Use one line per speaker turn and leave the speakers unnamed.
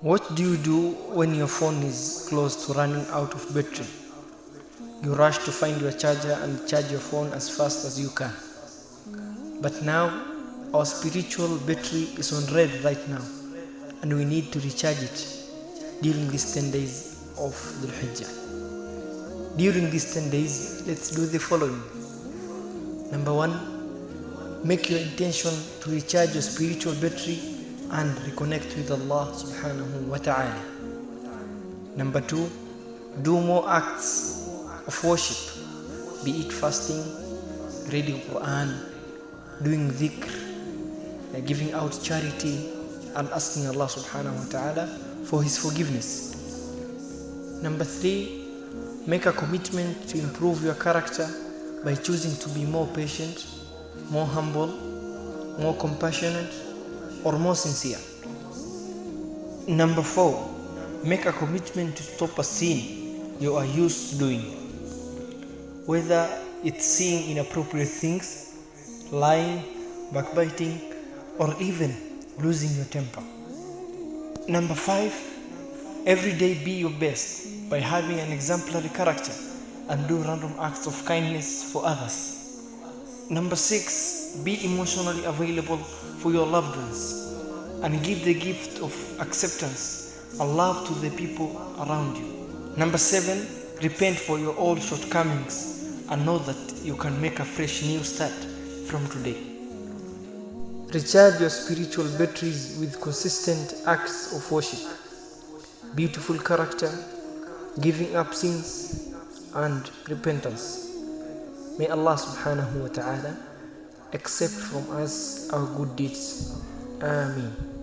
What do you do when your phone is close to running out of battery? You rush to find your charger and charge your phone as fast as you can. But now, our spiritual battery is on red right now, and we need to recharge it during these 10 days of Dhul Hijjah. During these 10 days, let's do the following. Number one, make your intention to recharge your spiritual battery and reconnect with Allah subhanahu wa ta'ala. Number two, do more acts of worship, be it fasting, reading Quran, doing dhikr, uh, giving out charity, and asking Allah subhanahu wa ta'ala for His forgiveness. Number three, make a commitment to improve your character by choosing to be more patient, more humble, more compassionate, or more sincere. Number four, make a commitment to stop a sin you are used to doing, whether it's seeing inappropriate things, lying, backbiting, or even losing your temper. Number five, every day be your best by having an exemplary character and do random acts of kindness for others. Number six, be emotionally available for your loved ones and give the gift of acceptance and love to the people around you. Number seven, repent for your old shortcomings and know that you can make a fresh new start from today. Recharge your spiritual batteries with consistent acts of worship, beautiful character, giving up sins, and repentance. May Allah subhanahu wa ta'ala accept from us our good deeds. Ameen.